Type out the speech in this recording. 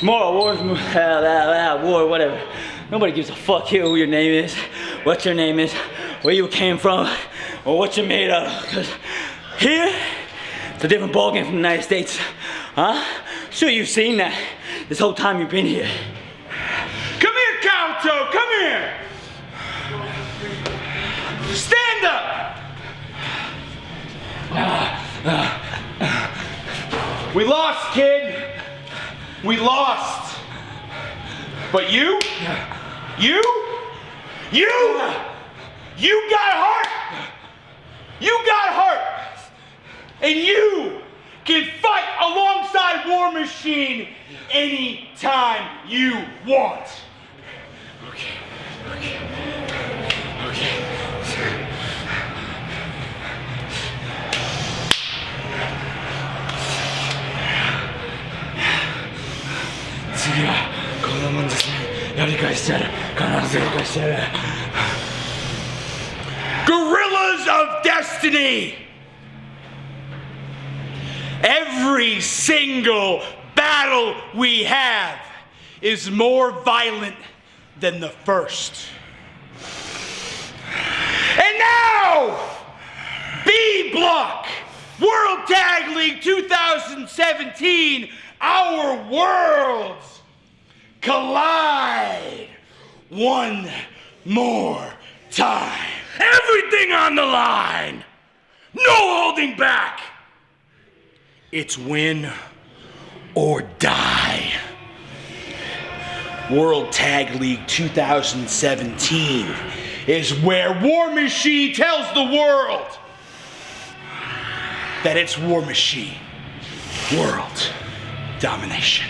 Tomorrow, Wars, uh, uh, war, whatever. Nobody gives a fuck here who your name is, what your name is, where you came from, or what you're made of. Cause here, it's a different ballgame from the United States. Huh? Sure, you've seen that this whole time you've been here. Come here, Kabuto, come here. Stand up. We lost, kid. We lost. But you, you, you, you got heart. You got heart. And you can fight alongside War Machine anytime you want. Okay, okay, 次はこんなもんですねやり返してやる必ずやり返してやる Guerrillas of Destiny! Every single battle we have is more violent than the first. And now, B Block, World Tag League 2017, our world collide one more time. Everything on the line. No holding back. It's win or die. World Tag League 2017 is where War Machine tells the world that it's War Machine. World domination.